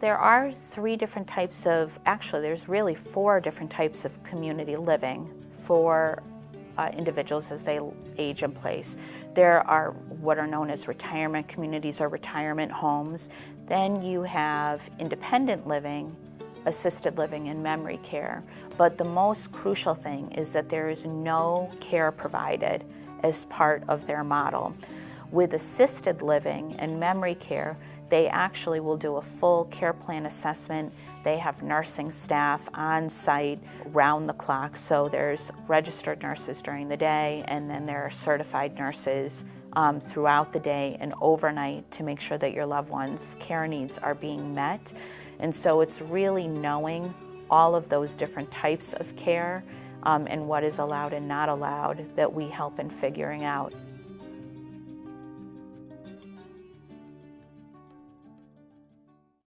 There are three different types of, actually there's really four different types of community living for uh, individuals as they age in place. There are what are known as retirement communities or retirement homes. Then you have independent living, assisted living, and memory care. But the most crucial thing is that there is no care provided as part of their model. With assisted living and memory care, they actually will do a full care plan assessment. They have nursing staff on site round the clock. So there's registered nurses during the day and then there are certified nurses um, throughout the day and overnight to make sure that your loved one's care needs are being met. And so it's really knowing all of those different types of care um, and what is allowed and not allowed that we help in figuring out.